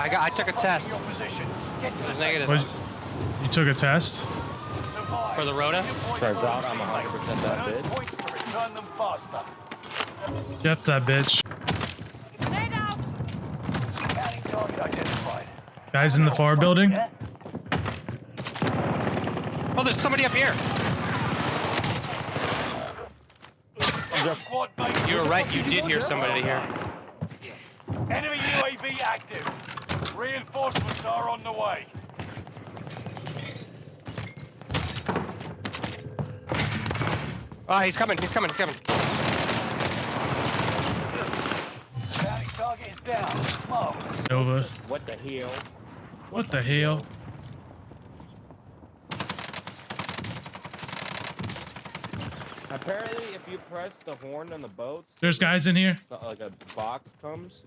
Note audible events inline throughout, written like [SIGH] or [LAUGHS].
I got. I took a test. Your position. Get to It the was safe negative. What, you took a test? For the Rhoda? Turns out I'm 100% that bitch. points to return them faster. Get that bitch. Out! Counting target. Guys in the far building. Oh, there's somebody up here. You were right. You did hear somebody here. Enemy UAV active. Reinforcements are on the way. Oh, he's coming. He's coming. He's coming. Counting target is down. Marvelous. Nova. What the hell? What the hell? Apparently, if you press the horn on the boats, There's guys in here. like a box comes.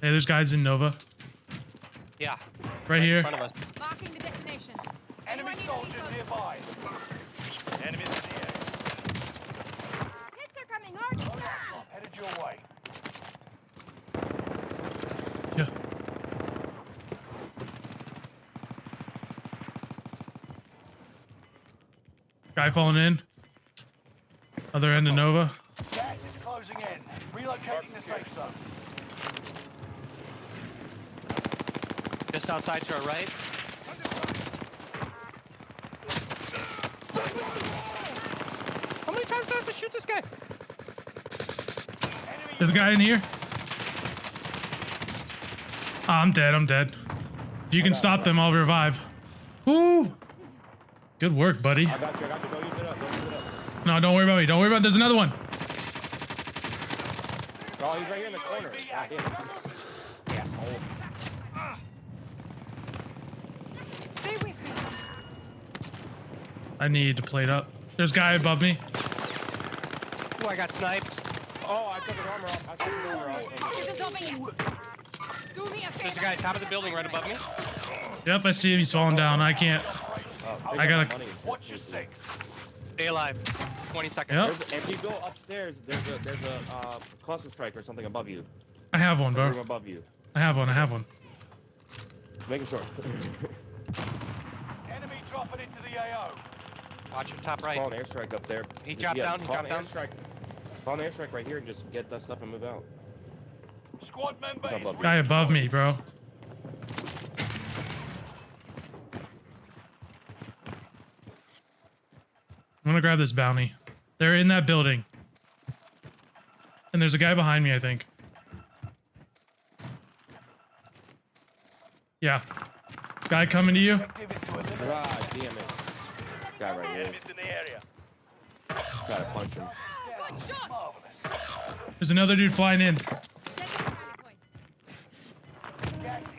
Hey, there's guys in Nova. Yeah. Right In here. front of us. Marking the destination. Enemy Anyone soldiers any nearby. Enemies in the air. Hits are coming hard. Headed your way. Yeah. Guy falling in. Other end of Nova. Gas is closing in. Relocating the safe zone. Just outside to our right. How many times do I have to shoot this guy? Enemy There's a guy in here. Ah, I'm dead. I'm dead. If you can stop them, I'll revive. Woo! Good work, buddy. I got you. I got you. Don't use it up. Don't use it up. No, don't worry about me. Don't worry about. There's another one. Oh, he's right here in the corner. UAV God damn. active. Asshole. Stay with me. I need to plate up. There's a guy above me. Oh, I got sniped. Oh, I took his armor off. I took his armor off. This isn't over yet. Do me a favor. There's a guy top of the building right above me. Yep, I see him. He's falling down. I can't. Oh, I gotta- money. Watch your six. Stay alive. 20 seconds. Yep. There's, if you go upstairs, there's a there's a uh, cluster strike or something above you. I have one, A room bro. above you. I have one. I have one. Making sure. Enemy dropping into the AO. Watch your top Just right. call an airstrike up there. He Just- dropped down, he call dropped an down. Airstrike. Call an airstrike right here and just get that stuff and move out. Squad member He's is above. Guy above me, bro. I'm gonna grab this bounty. They're in that building. And there's a guy behind me, I think. Yeah. Guy coming to you. Objective is to eliminate God damn it. Guy right here. enemies in the area. Gotta punch him. Good shot. There's another dude flying in. Second rally point. Gas is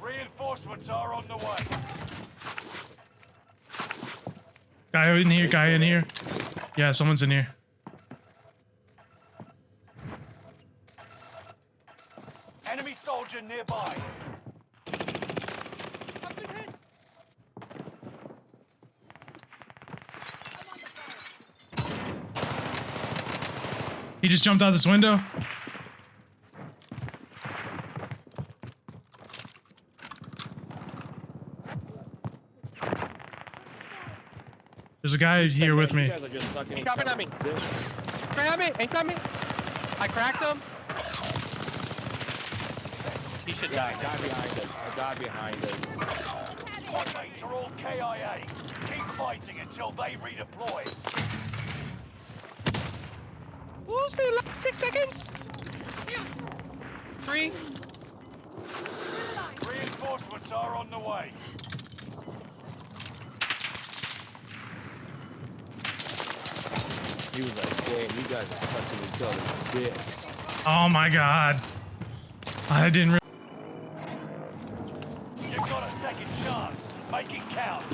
Reinforcements are on the way. Guy in here, guy in here. Yeah, someone's in here. Enemy soldier nearby. He just jumped out this window. There's a guy here with me. guys are just sucking He each coming at me. Grab me. Ain't got me. I cracked him. He should Yeah, die. a guy behind us. A guy behind us. Squad mates are all KIA. Keep fighting until they redeploy. Who's the last six seconds? Three. Reinforcements are on the way. He was like, damn, you guys are sucking each other's dicks. Oh my god. I didn't.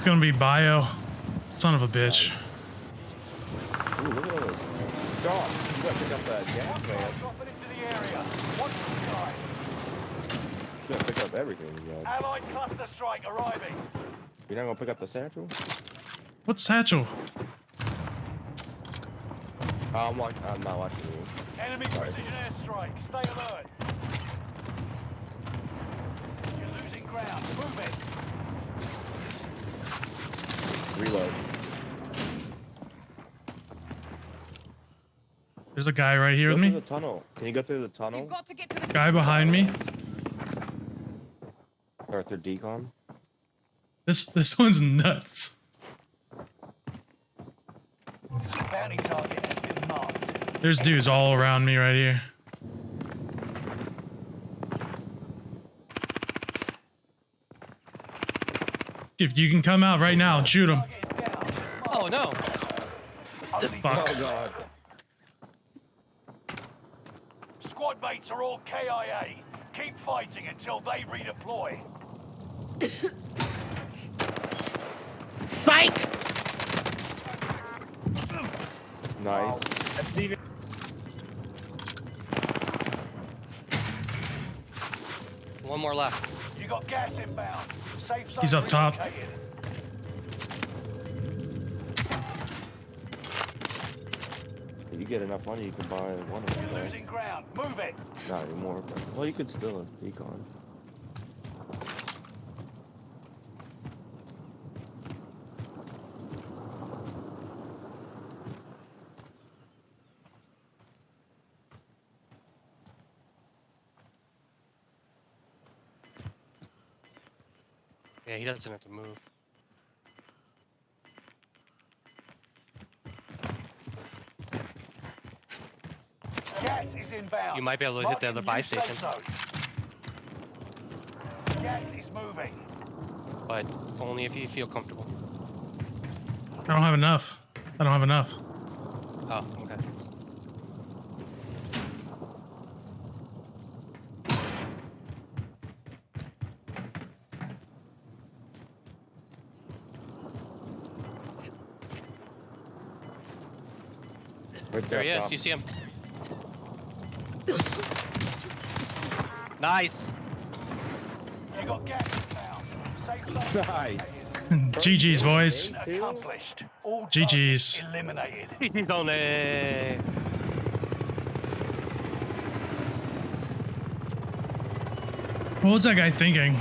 It's gonna be bio. Son of a bitch. Ooh, look at all those. Dog, you gotta pick up that gas Hostiles man. dropping into the area. Watch the skies. You gotta pick up everything. You got. Allied cluster strike arriving. You're not gonna pick up the satchel? What's satchel? I'm, watch- I'm not watching you. Enemy precision airstrike. Stay alert. You're losing ground. Move it. Reload. There's a guy right here Go with through me. the tunnel. Can you go through the tunnel? You've got to get to the Guy behind me. Arthur Decon? This this one's nuts. Bounty target has been marked. There's dudes all around me right here. If you can come out right now and shoot him. Target is down. Oh no. Fuck. Oh god. Squad mates are all KIA. Keep fighting until they redeploy. Psych! Nice. One more left. You got gas inbound. Safe zone He's up top. If you get enough money, you can buy one of them. You're losing ground. Move it. Not anymore, but well, you could still a Yeah, he doesn't have to move. Gas is inbound. You might be able to hit the other buy station. zone. Gas is moving. But only if you feel comfortable. I don't have enough. I don't have enough. Oh, okay. Right There he is. top. You see him. Nice. You got gas inbound. Safe zone [LAUGHS] Nice. [LAUGHS] GG's, boys. accomplished. All GG's. eliminated. [LAUGHS] He's on it. What was that guy thinking?